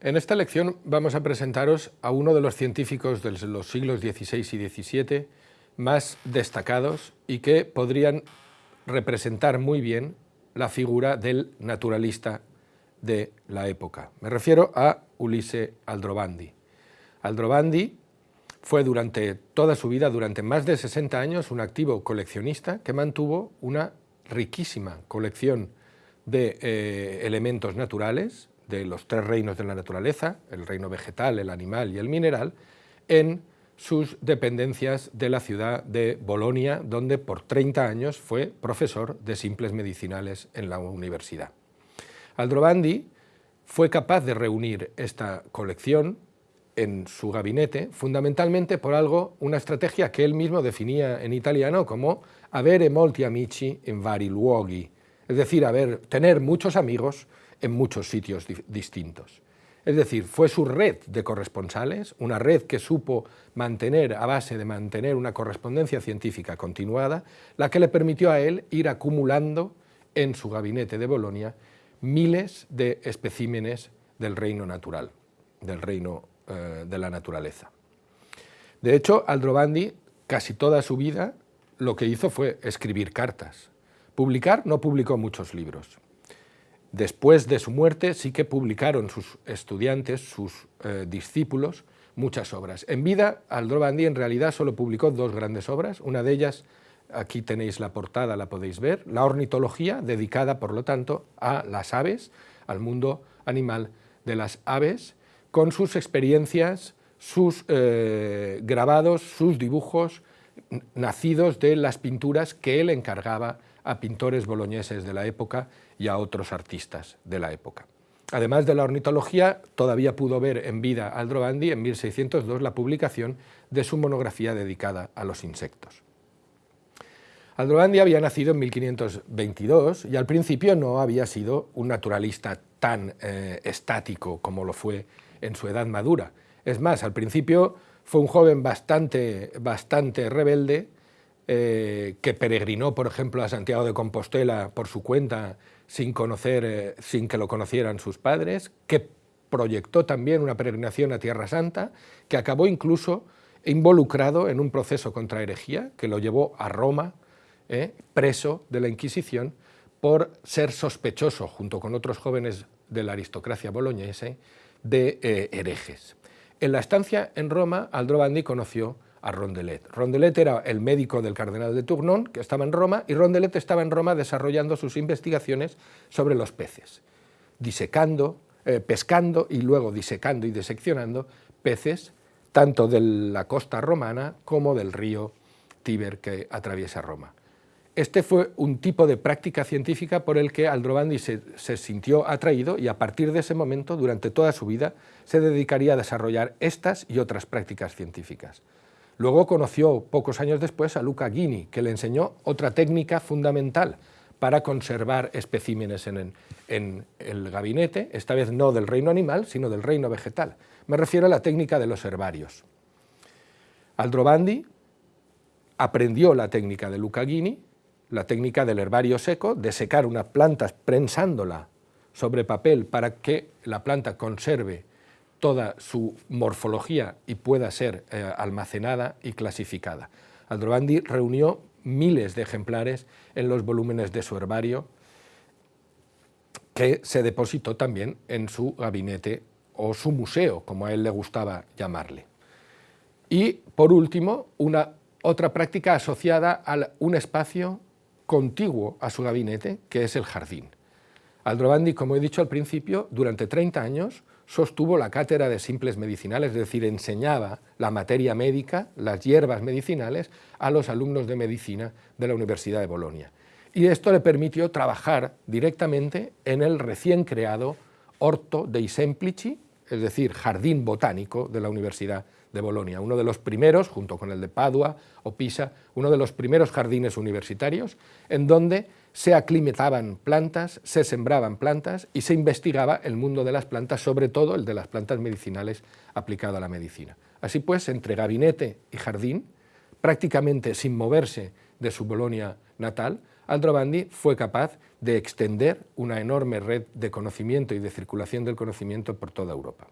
En esta lección vamos a presentaros a uno de los científicos de los siglos XVI y XVII más destacados y que podrían representar muy bien la figura del naturalista de la época. Me refiero a Ulisse Aldrovandi. Aldrovandi fue durante toda su vida, durante más de 60 años, un activo coleccionista que mantuvo una riquísima colección de eh, elementos naturales, de los tres reinos de la naturaleza, el reino vegetal, el animal y el mineral, en sus dependencias de la ciudad de Bolonia, donde por 30 años fue profesor de simples medicinales en la universidad. Aldrovandi fue capaz de reunir esta colección en su gabinete, fundamentalmente por algo, una estrategia que él mismo definía en italiano como avere molti amici in vari luoghi, es decir, tener muchos amigos en muchos sitios distintos. Es decir, fue su red de corresponsales, una red que supo mantener, a base de mantener una correspondencia científica continuada, la que le permitió a él ir acumulando en su gabinete de Bolonia miles de especímenes del reino natural, del reino eh, de la naturaleza. De hecho, Aldrovandi, casi toda su vida, lo que hizo fue escribir cartas. Publicar no publicó muchos libros, Después de su muerte sí que publicaron sus estudiantes, sus eh, discípulos, muchas obras. En vida, Aldrovandi en realidad solo publicó dos grandes obras, una de ellas, aquí tenéis la portada, la podéis ver, la ornitología, dedicada por lo tanto a las aves, al mundo animal de las aves, con sus experiencias, sus eh, grabados, sus dibujos, nacidos de las pinturas que él encargaba a pintores boloñeses de la época y a otros artistas de la época. Además de la ornitología, todavía pudo ver en vida Aldrovandi en 1602 la publicación de su monografía dedicada a los insectos. Aldrovandi había nacido en 1522 y al principio no había sido un naturalista tan eh, estático como lo fue en su edad madura. Es más, al principio fue un joven bastante, bastante rebelde eh, que peregrinó, por ejemplo, a Santiago de Compostela por su cuenta sin, conocer, eh, sin que lo conocieran sus padres, que proyectó también una peregrinación a Tierra Santa, que acabó incluso involucrado en un proceso contra herejía que lo llevó a Roma, eh, preso de la Inquisición, por ser sospechoso, junto con otros jóvenes de la aristocracia boloñese, de herejes. En la estancia en Roma, Aldrovandi conoció a Rondelet. Rondelet era el médico del cardenal de Tournon, que estaba en Roma, y Rondelet estaba en Roma desarrollando sus investigaciones sobre los peces, disecando, eh, pescando y luego disecando y diseccionando peces tanto de la costa romana como del río Tíber que atraviesa Roma. Este fue un tipo de práctica científica por el que Aldrovandi se, se, sintió atraído y a partir de ese momento, durante toda su vida, se dedicaría a desarrollar estas y otras prácticas científicas. Luego conoció pocos años después a Luca Ghini, que le enseñó otra técnica fundamental para conservar especímenes en, el gabinete, esta vez no del reino animal, sino del reino vegetal. Me refiero a la técnica de los herbarios. Aldrovandi aprendió la técnica de Luca Ghini, la técnica del herbario seco, de secar una planta prensándola sobre papel para que la planta conserve toda su morfología y pueda ser eh, almacenada y clasificada. Aldrovandi reunió miles de ejemplares en los volúmenes de su herbario, que se depositó también en su gabinete o su museo, como a él le gustaba llamarle. Y, por último, una otra práctica asociada a un espacio contiguo a su gabinete, que es el jardín. Aldrovandi, como he dicho al principio, durante 30 años sostuvo la cátedra de simples medicinales, es decir, enseñaba la materia médica, las hierbas medicinales, a los alumnos de medicina de la Universidad de Bolonia. Y esto le permitió trabajar directamente en el recién creado Orto dei Semplici, es decir, jardín botánico de la Universidad de Bolonia, uno de los primeros, junto con el de Padua o Pisa, uno de los primeros jardines universitarios, en donde se aclimataban plantas, se sembraban plantas y se investigaba el mundo de las plantas, sobre todo el de las plantas medicinales aplicado a la medicina. Así pues, entre gabinete y jardín, prácticamente sin moverse de su Bolonia natal, Aldrovandi fue capaz de extender una enorme red de conocimiento y de circulación del conocimiento por toda Europa.